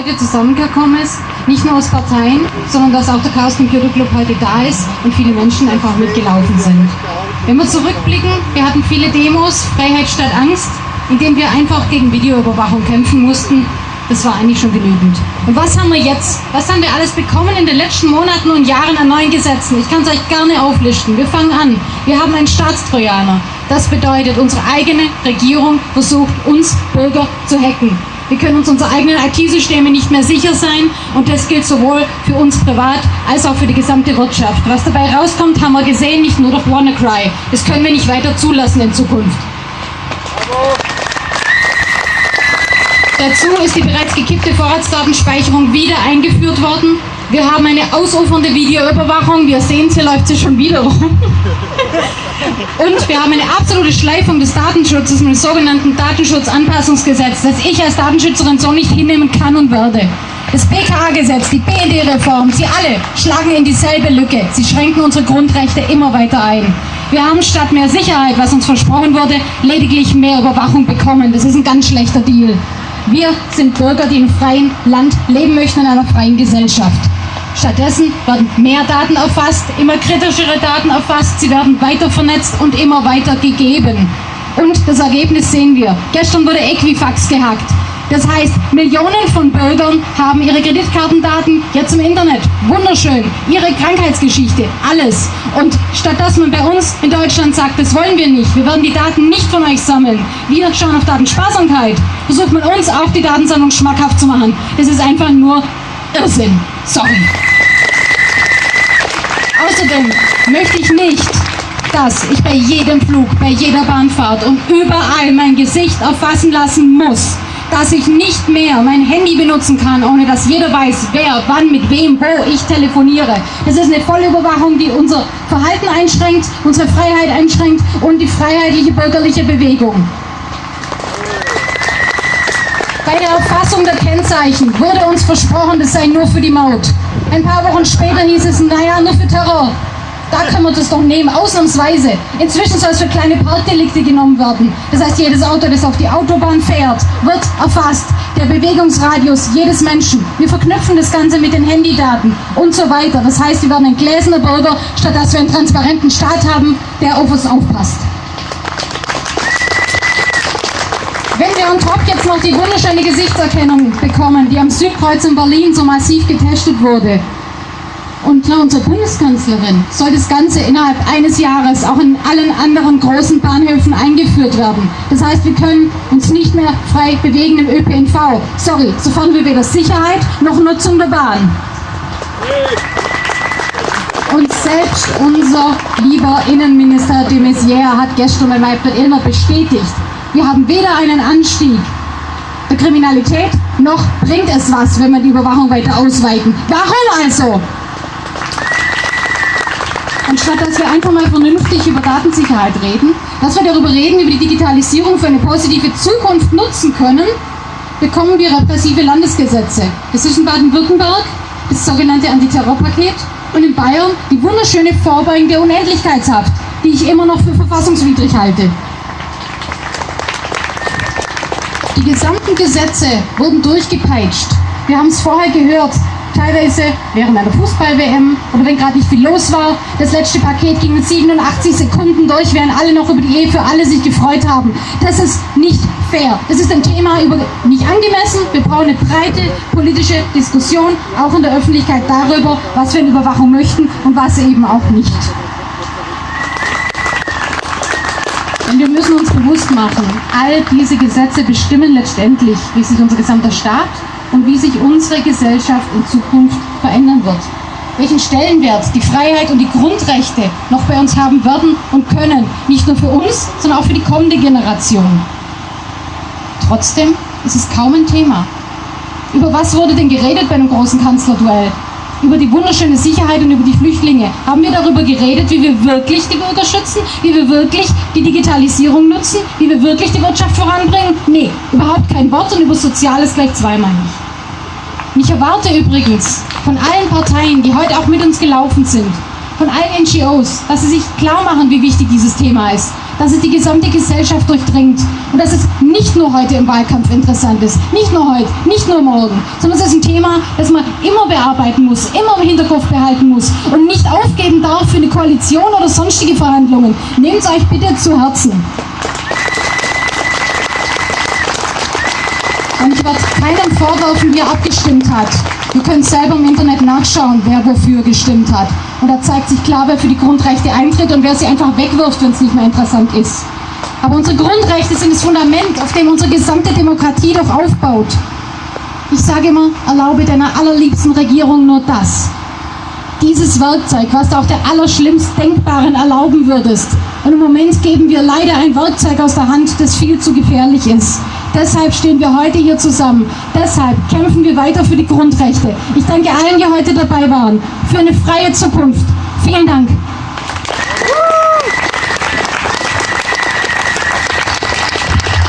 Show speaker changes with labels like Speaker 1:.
Speaker 1: heute zusammengekommen ist. Nicht nur aus Parteien, sondern dass auch der Chaos Computer Club heute da ist und viele Menschen einfach mitgelaufen sind. Wenn wir zurückblicken, wir hatten viele Demos, Freiheit statt Angst, indem wir einfach gegen Videoüberwachung kämpfen mussten. Das war eigentlich schon genügend. Und was haben wir jetzt? Was haben wir alles bekommen in den letzten Monaten und Jahren an neuen Gesetzen? Ich kann es euch gerne auflisten. Wir fangen an. Wir haben einen Staatstrojaner. Das bedeutet, unsere eigene Regierung versucht, uns Bürger zu hacken. Wir können uns unsere eigenen IT-Systeme nicht mehr sicher sein und das gilt sowohl für uns privat als auch für die gesamte Wirtschaft. Was dabei rauskommt, haben wir gesehen, nicht nur durch WannaCry. Das können wir nicht weiter zulassen in Zukunft. Dazu ist die bereits gekippte Vorratsdatenspeicherung wieder eingeführt worden. Wir haben eine ausufernde Videoüberwachung. Wir sehen, sie läuft sie schon wieder rum. Und wir haben eine absolute Schleifung des Datenschutzes mit dem sogenannten Datenschutzanpassungsgesetz, das ich als Datenschützerin so nicht hinnehmen kann und werde. Das BKA-Gesetz, die BND-Reform, sie alle schlagen in dieselbe Lücke. Sie schränken unsere Grundrechte immer weiter ein. Wir haben statt mehr Sicherheit, was uns versprochen wurde, lediglich mehr Überwachung bekommen. Das ist ein ganz schlechter Deal. Wir sind Bürger, die im freien Land leben möchten, in einer freien Gesellschaft. Stattdessen werden mehr Daten erfasst, immer kritischere Daten erfasst, sie werden weiter vernetzt und immer weiter gegeben. Und das Ergebnis sehen wir. Gestern wurde Equifax gehackt. Das heißt, Millionen von Bürgern haben ihre Kreditkartendaten jetzt im Internet. Wunderschön. Ihre Krankheitsgeschichte, alles. Und statt dass man bei uns in Deutschland sagt, das wollen wir nicht, wir werden die Daten nicht von euch sammeln, wir schauen auf Datensparsamkeit, versucht man uns auch die Datensammlung schmackhaft zu machen. Das ist einfach nur Irrsinn. Sorry. Außerdem möchte ich nicht, dass ich bei jedem Flug, bei jeder Bahnfahrt und überall mein Gesicht erfassen lassen muss, dass ich nicht mehr mein Handy benutzen kann, ohne dass jeder weiß, wer, wann, mit wem, wo ich telefoniere. Das ist eine Vollüberwachung, die unser Verhalten einschränkt, unsere Freiheit einschränkt und die freiheitliche bürgerliche Bewegung. Bei der Erfassung der Kennzeichen wurde uns versprochen, das sei nur für die Maut. Ein paar Wochen später hieß es, naja, nur für Terror. Da können wir das doch nehmen, ausnahmsweise. Inzwischen soll es für kleine Parkdelikte genommen werden. Das heißt, jedes Auto, das auf die Autobahn fährt, wird erfasst. Der Bewegungsradius jedes Menschen. Wir verknüpfen das Ganze mit den Handydaten und so weiter. Das heißt, wir werden ein gläserner Bürger, statt dass wir einen transparenten Staat haben, der auf uns aufpasst. Wenn wir on top jetzt noch die wunderschöne Gesichtserkennung bekommen, die am Südkreuz in Berlin so massiv getestet wurde, und klar, unsere Bundeskanzlerin soll das Ganze innerhalb eines Jahres auch in allen anderen großen Bahnhöfen eingeführt werden. Das heißt, wir können uns nicht mehr frei bewegen im ÖPNV. Sorry, sofern wir weder Sicherheit noch Nutzung der Bahn. Und selbst unser lieber Innenminister de Maizière hat gestern bei Weibert Illner bestätigt, wir haben weder einen Anstieg der Kriminalität, noch bringt es was, wenn wir die Überwachung weiter ausweiten. Warum also? Anstatt dass wir einfach mal vernünftig über Datensicherheit reden, dass wir darüber reden, wie wir die Digitalisierung für eine positive Zukunft nutzen können, bekommen wir repressive Landesgesetze. Das ist in Baden-Württemberg das sogenannte Antiterrorpaket und in Bayern die wunderschöne vorbeugende Unendlichkeitshaft, die ich immer noch für verfassungswidrig halte. Gesamten Gesetze wurden durchgepeitscht. Wir haben es vorher gehört, teilweise während einer Fußball-WM oder wenn gerade nicht viel los war. Das letzte Paket ging mit 87 Sekunden durch, während alle noch über die Ehe für alle sich gefreut haben. Das ist nicht fair. Das ist ein Thema über, nicht angemessen. Wir brauchen eine breite politische Diskussion, auch in der Öffentlichkeit darüber, was wir in Überwachung möchten und was eben auch nicht. Und wir müssen uns bewusst machen, all diese Gesetze bestimmen letztendlich, wie sich unser gesamter Staat und wie sich unsere Gesellschaft in Zukunft verändern wird. Welchen Stellenwert die Freiheit und die Grundrechte noch bei uns haben werden und können, nicht nur für uns, sondern auch für die kommende Generation. Trotzdem ist es kaum ein Thema. Über was wurde denn geredet bei einem großen Kanzlerduell? Über die wunderschöne Sicherheit und über die Flüchtlinge. Haben wir darüber geredet, wie wir wirklich die Bürger schützen, wie wir wirklich die Digitalisierung nutzen, wie wir wirklich die Wirtschaft voranbringen? Nee, überhaupt kein Wort und über Soziales gleich zweimal nicht. Ich erwarte übrigens von allen Parteien, die heute auch mit uns gelaufen sind, von allen NGOs, dass sie sich klar machen, wie wichtig dieses Thema ist. Dass es die gesamte Gesellschaft durchdringt und dass es nicht nur heute im Wahlkampf interessant ist, nicht nur heute, nicht nur morgen, sondern es ist ein Thema, das man immer bearbeiten muss, immer im Hinterkopf behalten muss und nicht aufgeben darf für eine Koalition oder sonstige Verhandlungen. Nehmt es euch bitte zu Herzen. Und ich werde keinem vorwerfen, wie er abgestimmt hat. Ihr könnt selber im Internet nachschauen, wer wofür gestimmt hat. Und da zeigt sich klar, wer für die Grundrechte eintritt und wer sie einfach wegwirft, wenn es nicht mehr interessant ist. Aber unsere Grundrechte sind das Fundament, auf dem unsere gesamte Demokratie doch aufbaut. Ich sage immer, erlaube deiner allerliebsten Regierung nur das. Dieses Werkzeug, was du auch der allerschlimmst Denkbaren erlauben würdest. Und im Moment geben wir leider ein Werkzeug aus der Hand, das viel zu gefährlich ist. Deshalb stehen wir heute hier zusammen. Deshalb kämpfen wir weiter für die Grundrechte. Ich danke allen, die heute dabei waren, für eine freie Zukunft. Vielen Dank.